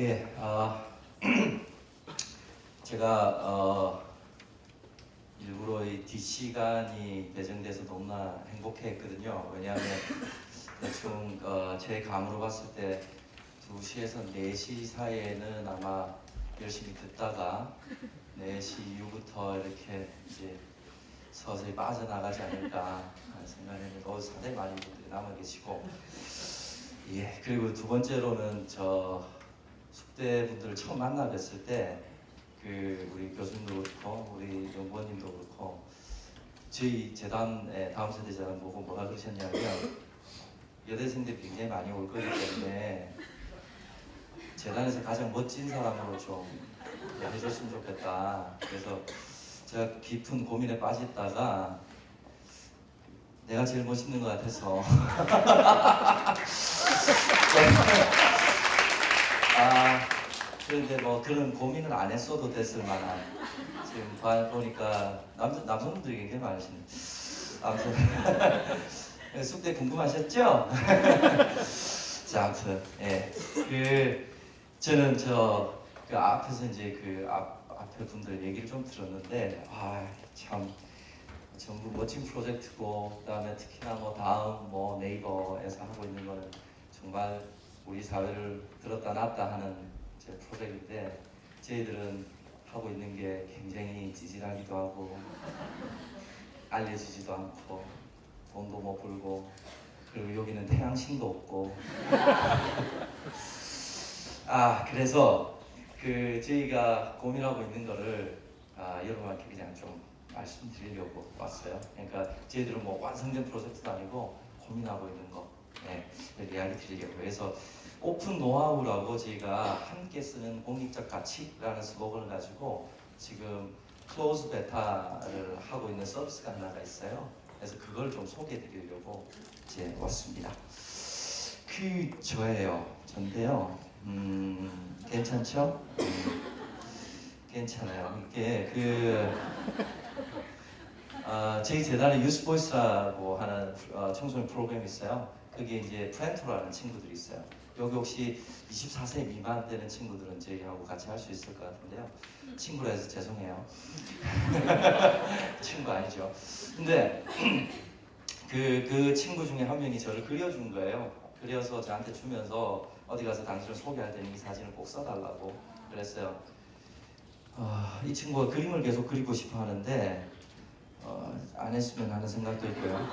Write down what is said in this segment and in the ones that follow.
예, 아, 제가 어, 일부러 이 뒷시간이 배정돼서 너무나 행복했거든요. 왜냐하면 대충 어, 제 감으로 봤을 때 2시에서 4시 사이에는 아마 열심히 듣다가 4시 이후부터 이렇게 이제 서서히 빠져나가지 않을까 생각했는데 어, 상당히 많은 분들이 남아 계시고 예 그리고 두 번째로는 저 숙대 분들을 처음 만나 뵀을 때 그 우리 교수님도 그렇고 우리 연구원님도 그렇고 저희 재단의 다음 세대 재단 보고 뭐라 그러셨냐면 여대생들이 굉장히 많이 올 거기 때문에 재단에서 가장 멋진 사람으로 좀 해줬으면 좋겠다. 그래서 제가 깊은 고민에 빠졌다가 내가 제일 멋있는 것 같아서 아 그런데 뭐 그런 고민을 안 했어도 됐을 만한. 지금 봐- 보니까 남, 남성분들이 굉장히 많으시네. 아무튼. 숙대 궁금하셨죠? 자 아무튼 예 그 저는 저 그 앞에서 이제 그 앞, 앞에 분들 얘기를 좀 들었는데 아 참. 전부 멋진 프로젝트고 그다음에 특히나 뭐 다음 뭐 네이버에서 하고 있는 거는 정말 우리 사회를 들었다 놨다 하는 제 프로젝트인데 저희들은 하고 있는 게 굉장히 찌질하기도 하고 알려지지도 않고 돈도 못 벌고 그리고 여기는 태양신도 없고 아 그래서 그 저희가 고민하고 있는 거를 아, 여러분한테 그냥 좀 말씀드리려고 왔어요. 그러니까 저희들은 뭐 완성된 프로젝트도 아니고 고민하고 있는 거 네, 이야기 드리려고 그래서 오픈 노하우라고 저희가 함께 쓰는 공익적 가치라는 슬로건을 가지고 지금 close beta를 하고 있는 서비스가 하나가 있어요. 그래서 그걸 좀 소개해 드리려고 이제 왔습니다. 그 저예요. 전데요. 음, 괜찮죠? 음, 괜찮아요. 이게 그 어, 저희 재단에 유스보이스라고 하는 어, 청소년 프로그램이 있어요. 그게 이제 프렌토라는 친구들이 있어요. 여기 혹시 24세 미만 되는 친구들은 저희하고 같이 할 수 있을 것 같은데요. 친구라 해서 죄송해요. 친구 아니죠. 근데 그, 그 친구 중에 한 명이 저를 그려준 거예요. 그려서 저한테 주면서 어디 가서 당신을 소개할 때는 이 사진을 꼭 써달라고 그랬어요. 아, 이 친구가 그림을 계속 그리고 싶어 하는데 어, 안 했으면 하는 생각도 있고요.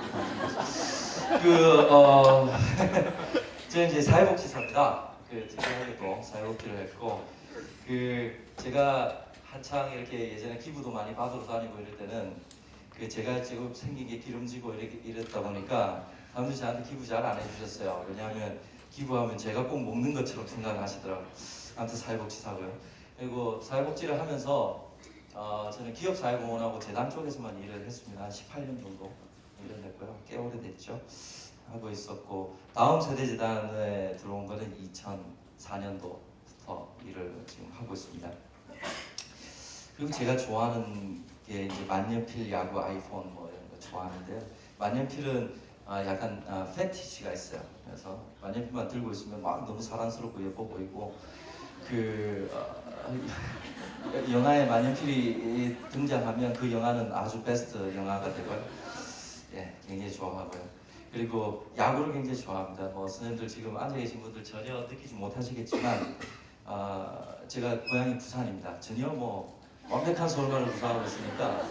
그 어, 저는 이제 사회복지사입니다. 그 제대하게도 사회복지를 했고 그 제가 한창 이렇게 예전에 기부도 많이 받으러 다니고 이럴 때는 그 제가 지금 생긴 게 기름지고 이렇게 이랬다 보니까 사람들이 저한테 기부 잘 안 해주셨어요. 왜냐하면 기부하면 제가 꼭 먹는 것처럼 생각하시더라고요. 아무튼 사회복지사고요. 그리고 사회복지를 하면서 어, 저는 기업사회공헌하고 재단 쪽에서만 일을 했습니다. 한 18년 정도 일을 했고요. 꽤 오래됐죠. 하고 있었고 다음 세대재단에 들어온 거는 2004년도부터 일을 지금 하고 있습니다. 그리고 제가 좋아하는 게 이제 만년필 야구 아이폰 뭐 이런 거 좋아하는데요. 만년필은 아, 약간 아, 패티시가 있어요. 그래서 만년필만 들고 있으면 막 너무 사랑스럽고 예뻐 보이고 그 어, 영화에 만년필이 등장하면 그 영화는 아주 베스트 영화가 되고요. 예, 굉장히 좋아하고요. 그리고 야구를 굉장히 좋아합니다. 뭐 선생님들 지금 앉아 계신 분들 전혀 느끼지 못하시겠지만 아, 제가 고향이 부산입니다. 전혀 뭐 완벽한 서울말을 구사하고 있으니까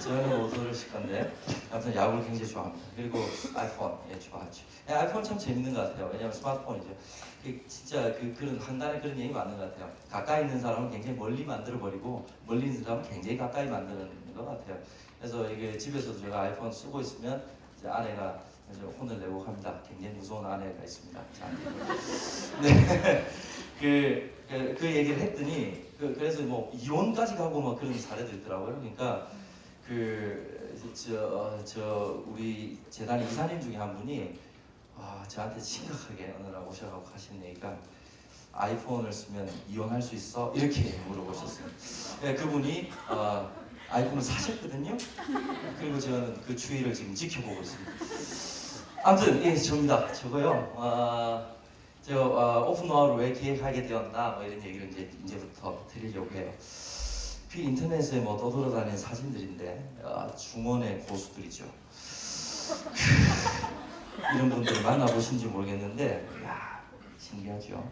저는 못 들으실 건데 아무튼 야구를 굉장히 좋아합니다. 그리고 아이폰 예 좋아하죠. 예, 아이폰 참 재밌는 것 같아요. 왜냐하면 스마트폰이죠. 그 진짜 그 그런 한간에 그런 얘기 맞는 것 같아요. 가까이 있는 사람은 굉장히 멀리 만들어 버리고 멀리 있는 사람은 굉장히 가까이 만드는 것 같아요. 그래서 이게 집에서도 제가 아이폰 쓰고 있으면 이제 아내가 이제 혼을 내고 합니다. 굉장히 무서운 아내가 있습니다. 자, 네. 그, 그, 그 얘기를 했더니 그, 그래서 뭐 이혼까지 가고 막 그런 사례도 있더라고요. 그러니까 그 저 저 우리 재단 이사님 중에 한 분이 아, 저한테 심각하게 어느 날 오셔가지고 하신 얘기가 아이폰을 쓰면 이혼할 수 있어? 이렇게 물어보셨어요. 네, 그분이 어, 아이폰을 사셨거든요. 그리고 저는 그 추이를 지금 지켜보고 있습니다. 아무튼 예, 접니다. 저거요. 아, 저 어, 오픈 노하우를 왜 기획하게 되었나 뭐 이런 얘기를 이제 이제부터 드리려고 해요. 그 인터넷에 뭐 떠돌아다니는 사진들인데 아, 중원의 고수들이죠. 이런 분들 만나보신지 모르겠는데 야 신기하죠.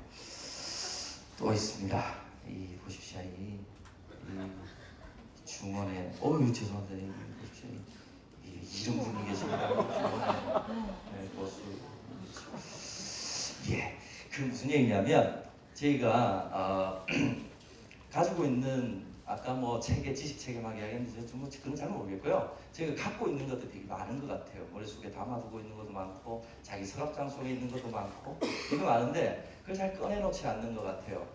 또 있습니다. 이 보십시오 이, 이 중원의 어유 죄송합니다. 이 보십시오 이, 이 이런 분이 계십니다. 중원의 네, 고수. 예, 그 무슨 얘기냐면 저희가 어, 가지고 있는 아까 뭐 체계 지식 체계막 이야기했는데 좀 그건 잘 모르겠고요. 제가 갖고 있는 것도 되게 많은 것 같아요. 머릿속에 담아두고 있는 것도 많고 자기 서랍장 속에 있는 것도 많고 되게 많은데 그걸 잘 꺼내놓지 않는 것 같아요.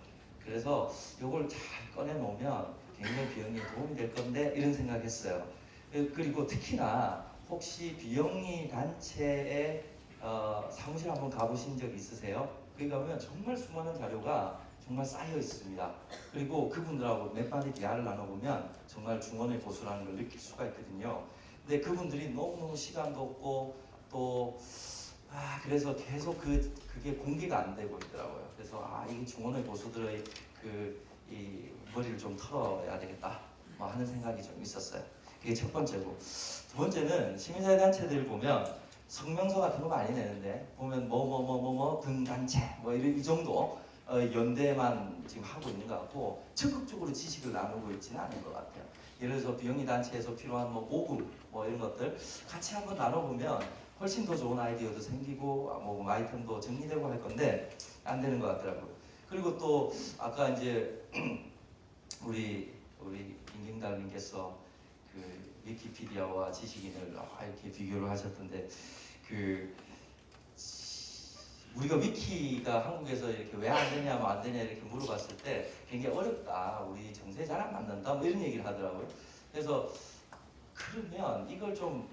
그래서 이걸 잘 꺼내놓으면 굉장히 비영리에 도움이 될 건데 이런 생각했어요. 그리고 특히나 혹시 비영리 단체에 어, 사무실 한번 가보신 적 있으세요? 거기 가면 정말 수많은 자료가 정말 쌓여 있습니다. 그리고 그분들하고 몇 마디 대화를 나눠보면 정말 중원의 고수라는 걸 느낄 수가 있거든요. 근데 그분들이 너무너무 시간도 없고 또 아, 그래서 계속 그, 그게 공개가 안 되고 있더라고요. 그래서 아, 이 중원의 고수들의 그, 이 머리를 좀 털어야 되겠다. 뭐 하는 생각이 좀 있었어요. 그게 첫 번째고. 두 번째는 시민사회 단체들 보면 성명서 같은 거 많이 내는데 보면 뭐 뭐 뭐 뭐뭐 등단체 뭐 이런 이 정도 어, 연대만 지금 하고 있는 것 같고 적극적으로 지식을 나누고 있지는 않은 것 같아요. 예를 들어서 비영리 단체에서 필요한 뭐 모금 뭐 이런 것들 같이 한번 나눠보면 훨씬 더 좋은 아이디어도 생기고 아, 뭐 아이템도 정리되고 할 건데 안 되는 것 같더라고요. 그리고 또 아까 이제 우리 우리 김경달님께서 그 위키피디아와 지식인을 아, 이렇게 비교를 하셨던데 그 우리가 위키가 한국에서 이렇게 왜 안 되냐, 뭐 안 되냐 이렇게 물어봤을 때 굉장히 어렵다. 우리 정세 잘 안 맞는다. 뭐 이런 얘기를 하더라고요. 그래서 그러면 이걸 좀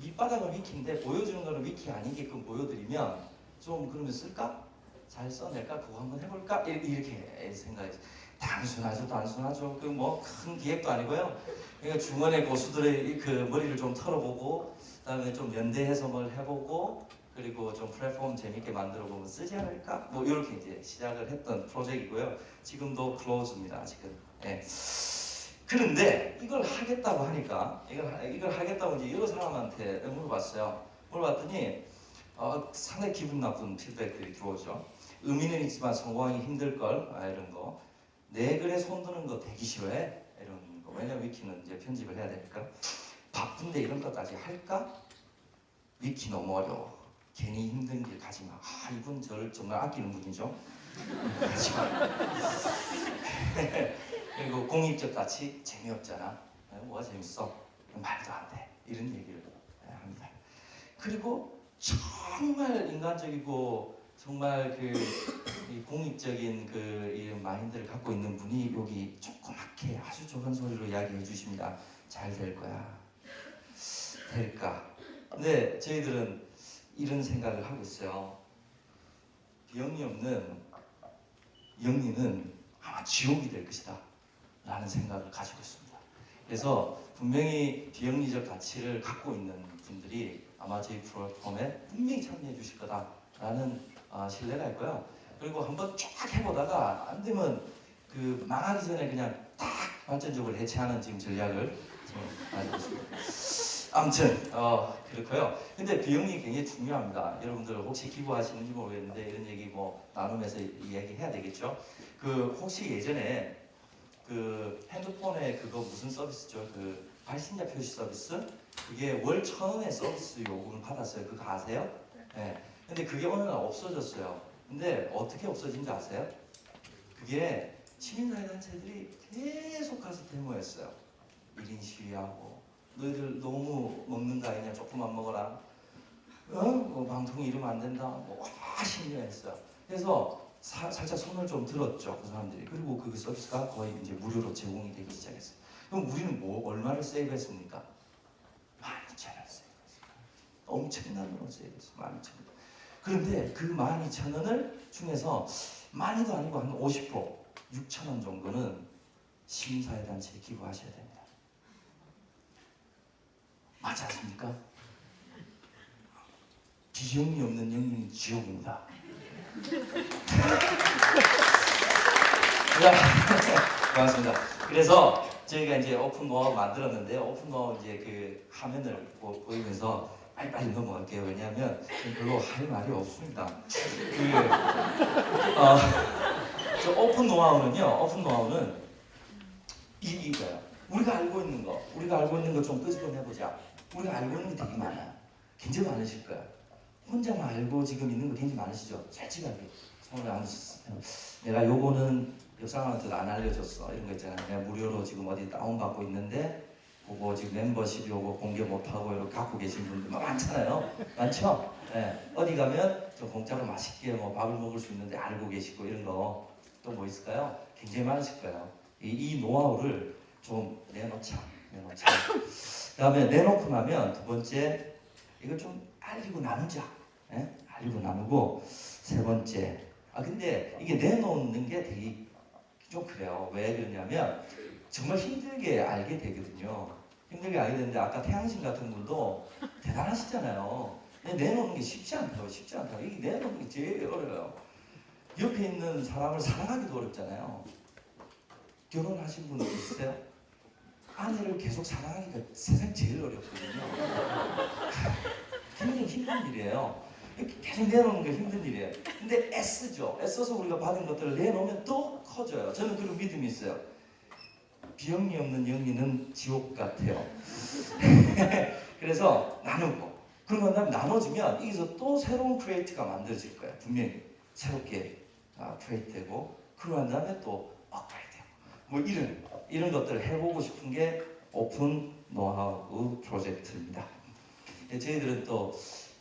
밑바닥은 위키인데 보여주는 거는 위키 아니게끔 보여드리면 좀 그러면 쓸까? 잘 써낼까? 그거 한번 해볼까? 이렇게 생각했어요. 단순하죠, 단순하죠. 그 뭐 큰 기획도 아니고요. 그러니까 중원의 고수들의 그 머리를 좀 털어보고, 그다음에 좀 연대 해석을 해보고, 그리고 좀 플랫폼 재밌게 만들어 보면 쓰지 않을까? 뭐 이렇게 이제 시작을 했던 프로젝트이고요. 지금도 클로즈입니다. 지금. 예. 그런데 이걸 하겠다고 하니까 이걸 이걸 하겠다고 이제 여러 사람한테 물어봤어요. 물어봤더니 어, 상당히 기분 나쁜 피드백들이 들어오죠. 의미는 있지만 성공하기 힘들 걸 아, 이런 거. 내 글에 손드는 거 되기 싫어해 이런 거. 왜냐면 위키는 이제 편집을 해야 되니까. 바쁜데 이런 것까지 할까? 위키 너무 어려워. 괜히 힘든 길 가지 마. 아, 이분 저를 정말 아끼는 분이죠. 가지 마. 그리고 공익적 가치 재미없잖아. 뭐가 재밌어? 말도 안 돼. 이런 얘기를 합니다. 그리고 정말 인간적이고 정말 그 공익적인 그 마인드를 갖고 있는 분이 여기 조그맣게 아주 좋은 소리로 이야기해 주십니다. 잘 될 거야. 될까? 근데 저희들은 이런 생각을 하고 있어요. 비영리 없는 영리는 아마 지옥이 될 것이다. 라는 생각을 가지고 있습니다. 그래서 분명히 비영리적 가치를 갖고 있는 분들이 아마 저희 플랫폼에 분명히 참여해 주실 거다라는 어, 신뢰가 있고요. 그리고 한번 쫙 해보다가 안 되면 그 망하기 전에 그냥 딱 완전적으로 해체하는 지금 전략을 지금 가지고 있습니다. 아무튼 어, 그렇고요. 근데 비용이 굉장히 중요합니다. 여러분들 혹시 기부하시는지 모르겠는데 이런 얘기 뭐 나누면서 이야기해야 되겠죠. 그 혹시 예전에 그 핸드폰에 그거 무슨 서비스죠? 그 발신자 표시 서비스? 그게 월 천 원의 서비스 요금을 받았어요. 그거 아세요? 네. 근데 그게 어느 날 없어졌어요. 근데 어떻게 없어진지 아세요? 그게 시민사회 단체들이 계속 가서 데모했어요. 1인 시위하고 너희들 너무 먹는 거 아니냐 조금만 먹어라 어? 뭐 방송 이러면 안 된다 뭐와 심려했어요 그래서 사, 살짝 손을 좀 들었죠 그 사람들이 그리고 그 서비스가 거의 이제 무료로 제공이 되기 시작했어요 그럼 우리는 뭐 얼마를 세이브했습니까? 12,000원 세이브했어요 엄청난 돈을 세이브했어요 12,000원 그런데 그 12,000원을 중에서 많이도 아니고 한 50% 6,000원 정도는 시민사회 단체에 기부하셔야 됩니다 맞지 않습니까? 비영리 없는 영리는 지옥입니다. 자, 고맙습니다. 그래서 저희가 이제 오픈 노하우 만들었는데요. 오픈 노하우 이제 그 화면을 보, 보이면서 빨리 빨리 넘어갈게요. 왜냐하면 별로 할 말이 없습니다. 그, 어, 저 오픈 노하우는요. 오픈 노하우는 이, 이거예요. 우리가 알고 있는 거, 우리가 알고 있는 거 좀 끄집어내보자. 우리가 알고 있는 게 되게 많아요. 굉장히 많으실 거예요. 혼자만 알고 지금 있는 거 굉장히 많으시죠? 솔직하게 손을 안. 내가 요거는 옆 사람한테도 안 알려줬어. 이런 거 있잖아요. 내가 무료로 지금 어디 다운받고 있는데 그거 지금 멤버십이 오고 공개 못하고 이렇게 갖고 계신 분들 막 많잖아요. 많죠? 예. 어디 가면 좀 공짜로 맛있게 뭐 밥을 먹을 수 있는데 알고 계시고 이런 거 또 뭐 있을까요? 굉장히 많으실 거예요. 이, 이 노하우를 좀 내놓자. 내놓자. 그 다음에 내놓고 나면 두 번째 이걸 좀 알리고 나누자. 예? 알리고 나누고 세 번째 아 근데 이게 내놓는 게 되게 좀 그래요. 왜 그러냐면 정말 힘들게 알게 되거든요. 힘들게 알게 되는데 아까 태양신 같은 분도 대단하시잖아요. 내놓는 게 쉽지 않다고 쉽지 않다고 이게 내놓는 게 제일 어려워요. 옆에 있는 사람을 사랑하기도 어렵잖아요. 결혼하신 분 있으세요? 아내를 계속 사랑하기가 세상 제일 어렵거든요. 굉장히 힘든 일이에요. 계속 내놓는 게 힘든 일이에요. 근데 애쓰죠. 애써서 우리가 받은 것들을 내놓으면 또 커져요. 저는 그런 믿음이 있어요. 비영리 없는 영리는 지옥 같아요. 그래서 나누고 그러고 난 나눠지면 여기서 또 새로운 create가 만들어질 거예요. 분명히 새롭게 아, create 되고 그러고 난 다음에 또 업그레이드 되고 뭐 이런 이런 것들을 해보고 싶은 게 오픈 노하우 프로젝트입니다. 예, 저희들은 또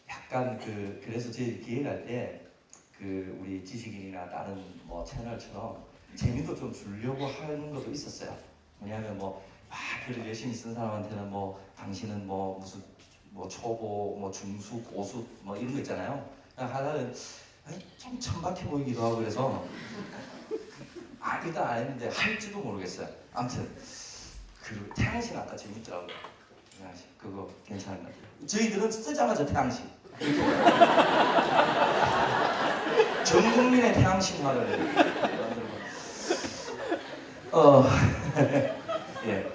약간 그 그래서 저희 기획할 때 그 우리 지식인이나 다른 뭐 채널처럼 재미도 좀 주려고 하는 것도 있었어요. 왜냐하면 뭐 아, 글을 열심히 쓴 사람한테는 뭐 당신은 뭐 무슨 뭐 초보, 뭐 중수, 고수 뭐 이런 거 있잖아요. 하나는 좀 천박해 보이기도 하고 그래서 아 일단 안 했는데 할지도 모르겠어요. 아무튼 그 태양신 아까 재밌더라고요. 태양신 그거 괜찮은 것 같아요. 저희들은 쓰자마자 태양신. 전 국민의 태양신 화를 어, 예.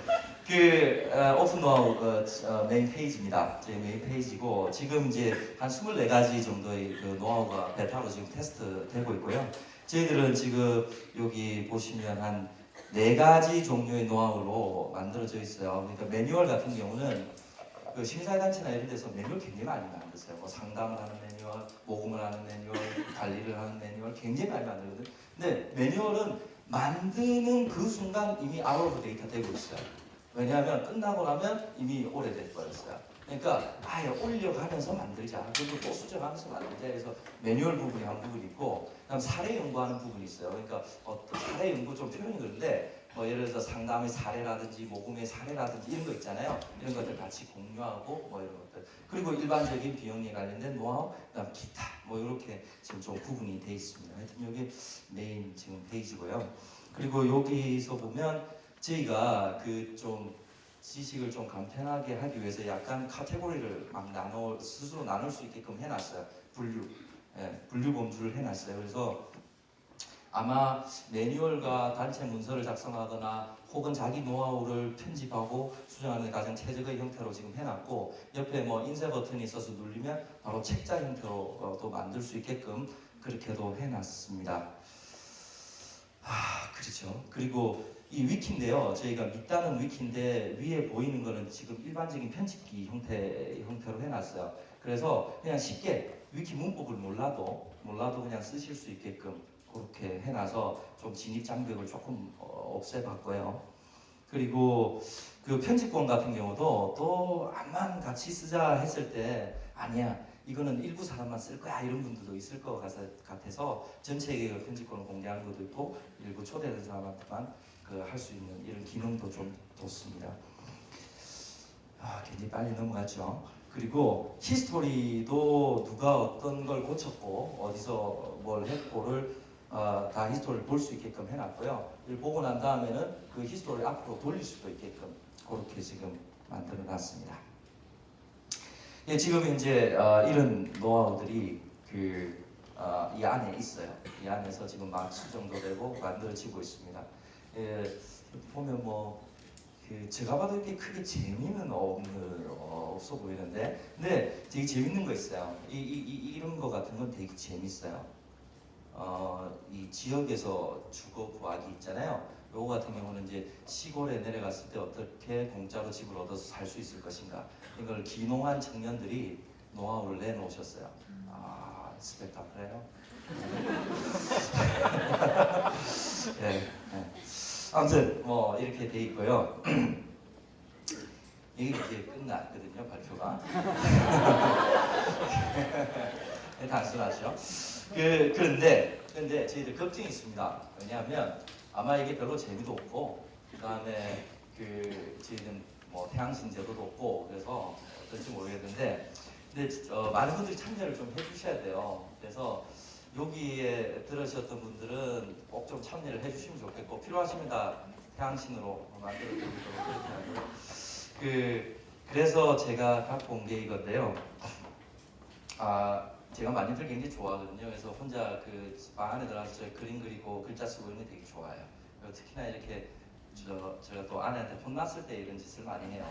그 어, 오픈 노하우 어, 어, 메인 페이지입니다. 제 메인 페이지고 지금 이제 한 24가지 정도의 그 노하우가 베타로 지금 테스트 되고 있고요. 저희들은 지금 여기 보시면 한 네 가지 종류의 노하우로 만들어져 있어요. 그러니까 매뉴얼 같은 경우는 그 시민단체나 이런 데서 매뉴얼 굉장히 많이 만들었어요. 뭐 상담을 하는 매뉴얼, 모금을 하는 매뉴얼, 관리를 하는 매뉴얼 굉장히 많이 만들거든요. 근데 매뉴얼은 만드는 그 순간 이미 outdated 되고 있어요. 왜냐하면 끝나고 나면 이미 오래돼 버렸어요. 그러니까 아예 올려가면서 만들자. 그리고 또 수정하면서 만들자. 그래서 매뉴얼 부분이 한 부분이 있고, 그다음 사례 연구하는 부분이 있어요. 그러니까 어떤 사례 연구 좀 표현이 그런데 뭐 예를 들어서 상담의 사례라든지 모금의 사례라든지 이런 거 있잖아요. 이런 것들 같이 공유하고 뭐 이런 것들. 그리고 일반적인 비용에 관련된 노하우, 그다음 기타 뭐 이렇게 지금 좀 구분이 돼 있습니다. 하여튼 여기 메인 지금 페이지고요. 그리고 여기서 보면 저희가 그 좀 지식을 좀 간편하게 하기 위해서 약간 카테고리를 막 나눠 스스로 나눌 수 있게끔 해놨어요. 분류, 예, 분류 범주를 해놨어요. 그래서 아마 매뉴얼과 단체 문서를 작성하거나 혹은 자기 노하우를 편집하고 수정하는 가장 최적의 형태로 지금 해놨고 옆에 뭐 인쇄 버튼이 있어서 누르면 바로 책자 형태로도 만들 수 있게끔 그렇게도 해놨습니다. 아 그렇죠. 그리고 이 위키인데요. 저희가 밑단은 위키인데 위에 보이는 거는 지금 일반적인 편집기 형태 형태로 해놨어요. 그래서 그냥 쉽게 위키 문법을 몰라도 몰라도 그냥 쓰실 수 있게끔 그렇게 해놔서 좀 진입 장벽을 조금 어, 없애봤고요. 그리고 그 편집권 같은 경우도 또 암만 같이 쓰자 했을 때 아니야 이거는 일부 사람만 쓸 거야 이런 분들도 있을 것 같아서 전체에게 그 편집권을 공개하는 것도 있고 일부 초대된 사람한테만 그 할 수 있는 이런 기능도 좀 뒀습니다. 아, 굉장히 빨리 넘어갔죠. 그리고 history도 누가 어떤 걸 고쳤고 어디서 뭘 했고를 어, 다 history를 볼 수 있게끔 해놨고요. 이걸 보고 난 다음에는 그 history를 앞으로 돌릴 수도 있게끔 그렇게 지금 만들어놨습니다. 예, 지금 이제 어, 이런 노하우들이 그 어, 이 안에 있어요. 이 안에서 지금 막 수정도 되고 만들어지고 있습니다. 예, 보면 뭐 그 제가 봐도 이렇게 크게 재미는 없는 어, 없어 보이는데, 근데 되게 재밌는 거 있어요. 이, 이, 이 이런 거 같은 건 되게 재밌어요. 어, 이 지역에서 주거 구하기 있잖아요. 요거 같은 경우는 이제 시골에 내려갔을 때 어떻게 공짜로 집을 얻어서 살 수 있을 것인가 이걸 기농한 청년들이 노하우를 내놓으셨어요. 아 스펙타클해요. 네, 네. 아무튼 뭐 이렇게 돼 있고요. 이게 끝났거든요 발표가. 네, 단순하죠. 그 그런데 근데 저희들 걱정이 있습니다. 왜냐하면 아마 이게 별로 재미도 없고 그 다음에 그 저희는 뭐 태양신 제도도 없고 그래서 어떨지 모르겠는데 근데 어, 많은 분들이 참여를 좀 해주셔야 돼요. 그래서 여기에 들으셨던 분들은 꼭 좀 참여를 해주시면 좋겠고 필요하시면 다 태양신으로 만들어 드리도록 그렇게 하고요. 그 그래서 제가 갖고 온 게 이건데요. 아 제가 만년필 굉장히 좋아하거든요. 그래서 혼자 그 방 안에 들어가서 저 그림 그리고 글자 쓰고 이런 게 되게 좋아요. 특히나 이렇게 저 제가 또 아내한테 혼났을 때 이런 짓을 많이 해요.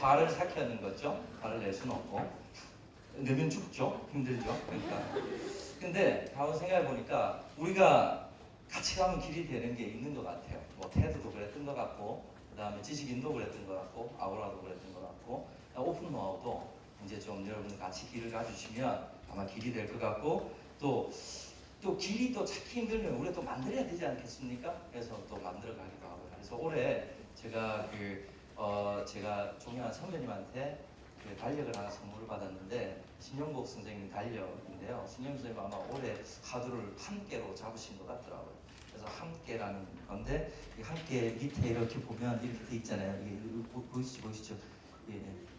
화를 삭혀는 거죠. 화를 낼 수는 없고 내면 죽죠. 힘들죠. 그러니까. 근데 한번 생각해 보니까 우리가 같이 가면 길이 되는 게 있는 것 같아요. 뭐 테드도 그랬던 것 같고, 그 다음에 지식인도 그랬던 것 같고, 아우라도 그랬던 것 같고, 오픈 노하우도 이제 좀 여러분 같이 길을 가주시면 아마 길이 될 것 같고, 또, 또 길이 또 찾기 힘들면 우리가 또 만들어야 되지 않겠습니까? 그래서 또 만들어 가기도 하고. 그래서 올해 제가 그, 어, 제가 존경하는 선배님한테 그 달력을 하나 선물을 받았는데, 신영복 선생님 달력인데요. 신영 선생님 아마 올해 하루를 한 개로 잡으신 것 같더라고요. 그래서 함께라는 건데 이 함께 밑에 이렇게 보면 이렇게 돼 있잖아요. 이게 보- 보이시죠, 보이시죠? 예, 예.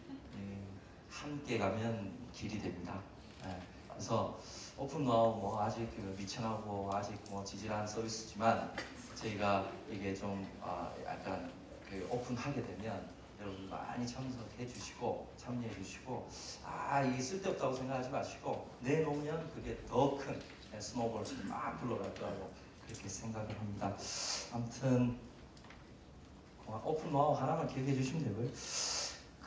함께 가면 길이 됩니다. 예. 그래서 오픈 노하우 뭐 아직 그 미천하고 아직 뭐 지질한 서비스지만 저희가 이게 좀 아, 약간 그 오픈하게 되면 여러분 많이 참석해 주시고 참여해 주시고 아 이게 쓸데없다고 생각하지 마시고 내놓으면 그게 더 큰 snowball처럼 막 굴러갈 거라고 그렇게 생각을 합니다. 아무튼 고마- 오픈 노하우 하나만 기억해 주시면 되고요.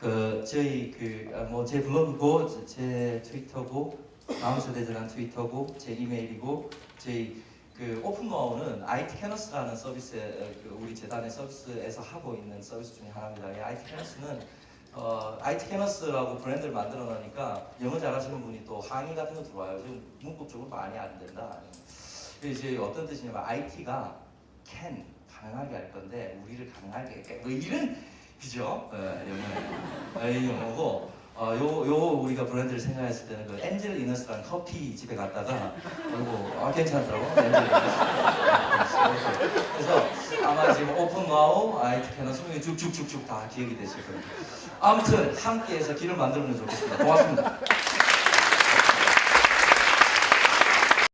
그 저희 그뭐제 블로그고 제- 제 트위터고 다음세대재단 트위터고 제 이메일이고 저희 그 오픈 노하우는 IT Canus라는 서비스 그 우리 재단의 서비스에서 하고 있는 서비스 중에 하나입니다. 이 IT Canus는 어, IT Canus라고 브랜드를 만들어 놓으니까 영어 잘하시는 분이 또 항의 같은 거 들어와요. 지금 문법적으로 많이 안 된다. 이제 어떤 뜻이냐면 IT가 can 가능하게 할 건데 우리를 가능하게 할게. 뭐 이런 그죠? 예, 영어. 이. 영어고 어, 요, 요 우리가 브랜드를 생각했을 때는 그 Angel in us라는 커피 집에 갔다가 그리고 아 괜찮더라고. Angel in us. 그래서 아마 지금 오픈 노하우 Canus 설명이 쭉쭉쭉쭉 다 기억이 되실 겁니다. 아무튼 함께해서 길을 만들면 좋겠습니다. 고맙습니다